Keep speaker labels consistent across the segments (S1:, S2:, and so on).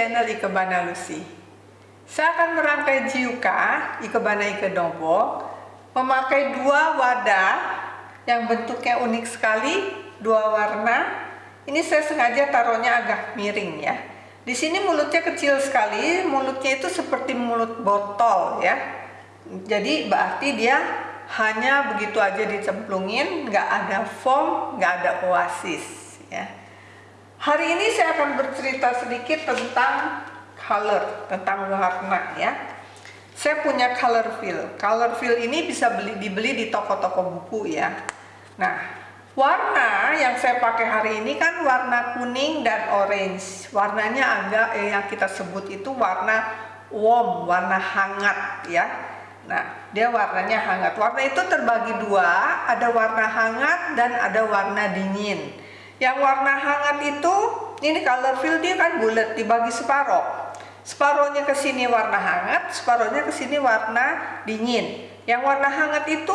S1: channel Ikebana Lucy. Saya akan merangkai jiuka Ikebana Ikedobo memakai dua wadah yang bentuknya unik sekali, dua warna. Ini saya sengaja taruhnya agak miring ya. Di sini mulutnya kecil sekali, mulutnya itu seperti mulut botol ya. Jadi berarti dia hanya begitu aja dicemplungin, nggak ada foam, nggak ada oasis ya. Hari ini saya akan bercerita sedikit tentang color, tentang warna ya. Saya punya color fill. Color fill ini bisa beli dibeli di toko-toko buku ya. Nah, warna yang saya pakai hari ini kan warna kuning dan orange. Warnanya agak eh, yang kita sebut itu warna warm, warna hangat ya. Nah, dia warnanya hangat. Warna itu terbagi dua, ada warna hangat dan ada warna dingin. Yang warna hangat itu, ini color fill dia kan bulat, dibagi separoh. Separohnya ke sini warna hangat, separohnya ke sini warna dingin. Yang warna hangat itu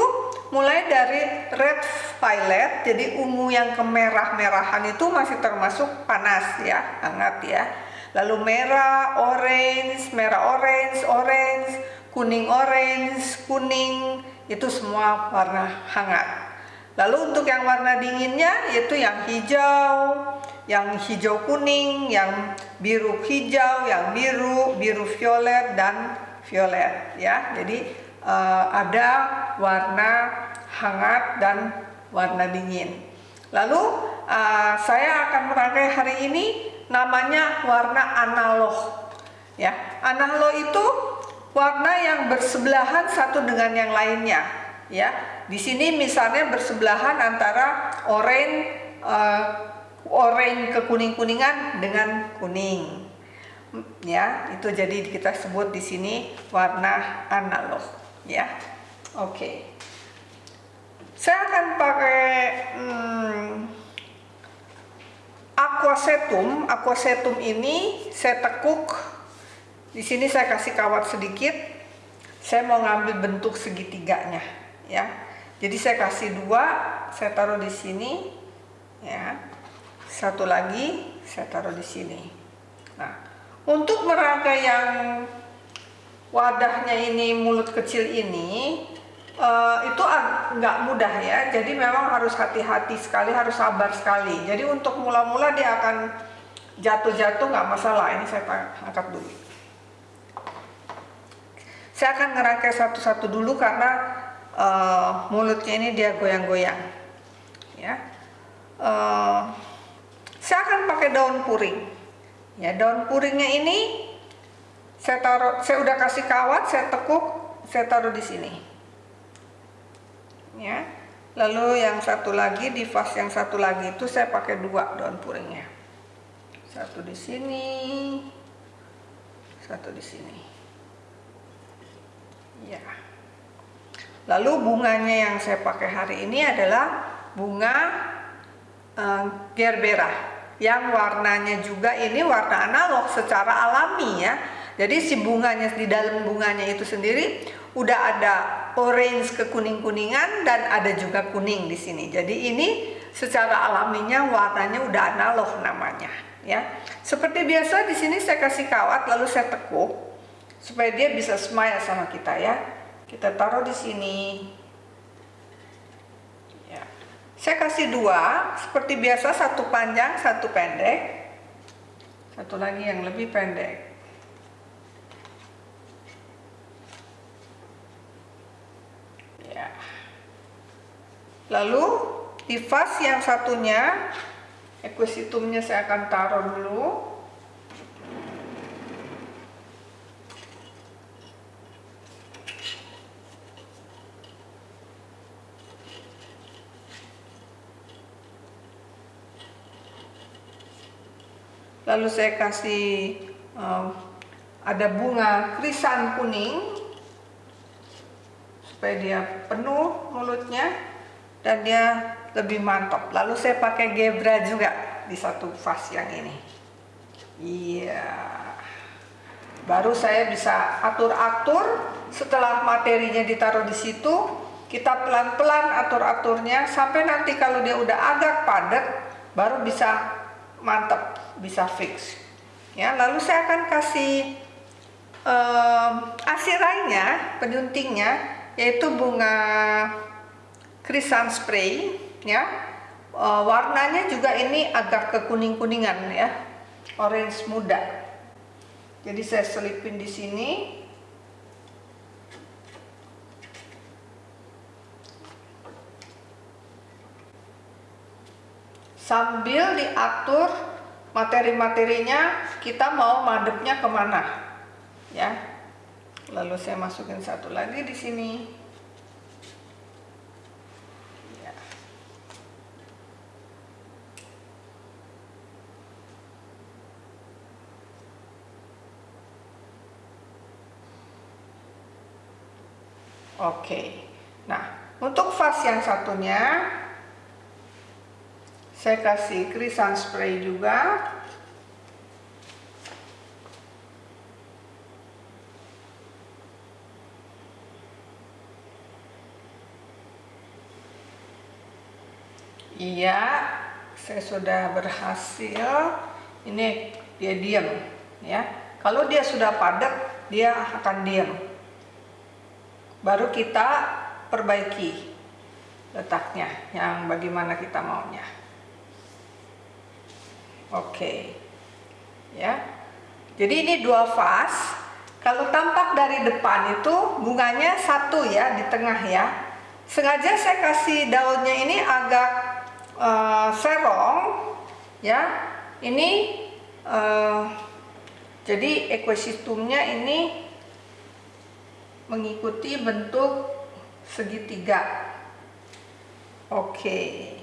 S1: mulai dari red violet, jadi ungu yang kemerah-merahan itu masih termasuk panas ya, hangat ya. Lalu merah, orange, merah orange, orange, kuning orange, kuning, itu semua warna hangat. Lalu untuk yang warna dinginnya yaitu yang hijau, yang hijau kuning, yang biru hijau, yang biru, biru violet dan violet ya. Jadi uh, ada warna hangat dan warna dingin. Lalu uh, saya akan merangkai hari ini namanya warna analog. Ya, analog itu warna yang bersebelahan satu dengan yang lainnya ya di sini misalnya bersebelahan antara oranye uh, oranye ke kuning kuningan dengan kuning. Ya itu jadi kita sebut di sini warna analog. Ya oke. Okay. saya akan pakai hmm, aquacetum aquacetum ini saya tekuk. Di sini saya kasih kawat sedikit. Saya mau ngambil bentuk segitiganya ya. Jadi saya kasih dua saya taruh di sini ya. Satu lagi saya taruh di sini. Nah untuk merangkai yang wadahnya ini mulut kecil ini uh, itu nggak mudah ya. Jadi memang harus hati-hati sekali harus sabar sekali. Jadi untuk mula-mula dia akan jatuh-jatuh nggak masalah. Ini saya angkat dulu. Saya akan ngerangkai satu-satu dulu karena uh, mulutnya ini dia goyang-goyang ya. Uh, saya akan pakai daun puring. Ya daun puringnya ini saya taruh saya udah kasih kawat saya tekuk saya taruh di sini. Ya lalu yang satu lagi di vas yang satu lagi itu saya pakai dua daun puringnya. Satu di sini satu di sini. Ya Lalu bunganya yang saya pakai hari ini adalah bunga uh, gerbera yang warnanya juga ini warna analog secara alami ya. Jadi si bunganya di dalam bunganya itu sendiri udah ada orange ke kuning-kuningan dan ada juga kuning di sini. Jadi ini secara alaminya warnanya udah analog namanya ya. Seperti biasa di sini saya kasih kawat lalu saya tekuk supaya dia bisa smile sama kita ya kita taruh di sini. Ya. saya kasih dua seperti biasa satu panjang satu pendek. Satu lagi yang lebih pendek. Ya. Lalu di vas yang satunya equisitumnya saya akan taruh dulu lalu saya kasih um, ada bunga krisan kuning supaya dia penuh mulutnya dan dia lebih mantap. Lalu saya pakai gebra juga di satu vas yang ini. Iya. Baru saya bisa atur-atur. Setelah materinya ditaruh di situ kita pelan-pelan atur-aturnya. Sampai nanti kalau dia udah agak padat baru bisa mantap bisa fix. Ya lalu saya akan kasih um, asirainya penyuntingnya yaitu bunga krisan spray ya. Uh, warnanya juga ini agak kekuning kuningan ya. Orange muda. Jadi saya selipin di sini. Sambil diatur materi-materinya kita mau madepnya ke mana? Ya. Lalu saya masukin satu lagi di sini. Ya. oke. Nah untuk vas yang satunya saya kasih krisan spray juga. Iya saya sudah berhasil. Ini dia diam ya. Kalau dia sudah padat dia akan diam baru kita perbaiki letaknya yang bagaimana kita maunya Oke. Ya. Jadi ini dua vas. Kalau tampak dari depan itu bunganya satu ya di tengah ya. Sengaja saya kasih daunnya ini agak uh, serong ya. Ini uh, jadi ekosistemnya ini mengikuti bentuk segitiga. Oke. Ya.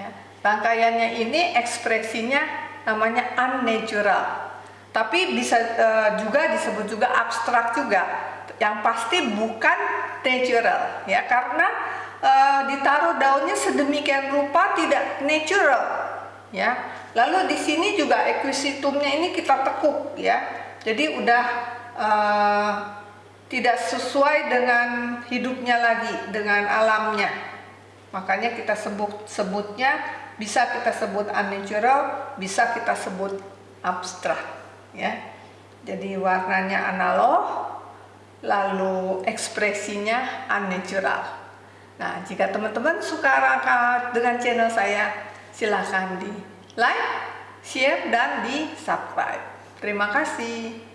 S1: Ya. Rangkaiannya ini ekspresinya namanya unnatural. Tapi bisa uh, juga disebut juga abstrak juga. Yang pasti bukan natural ya karena uh, ditaruh daunnya sedemikian rupa tidak natural ya. Lalu di sini juga ekosistemnya ini kita tekuk ya. Jadi udah uh, tidak sesuai dengan hidupnya lagi dengan alamnya Makanya kita sebut sebutnya bisa kita sebut unnatural, bisa kita sebut abstrak ya. Jadi warnanya analog, lalu ekspresinya unnatural. Nah, jika teman-teman suka rangka dengan channel saya, silahkan di like, share, dan di subscribe. Terima kasih.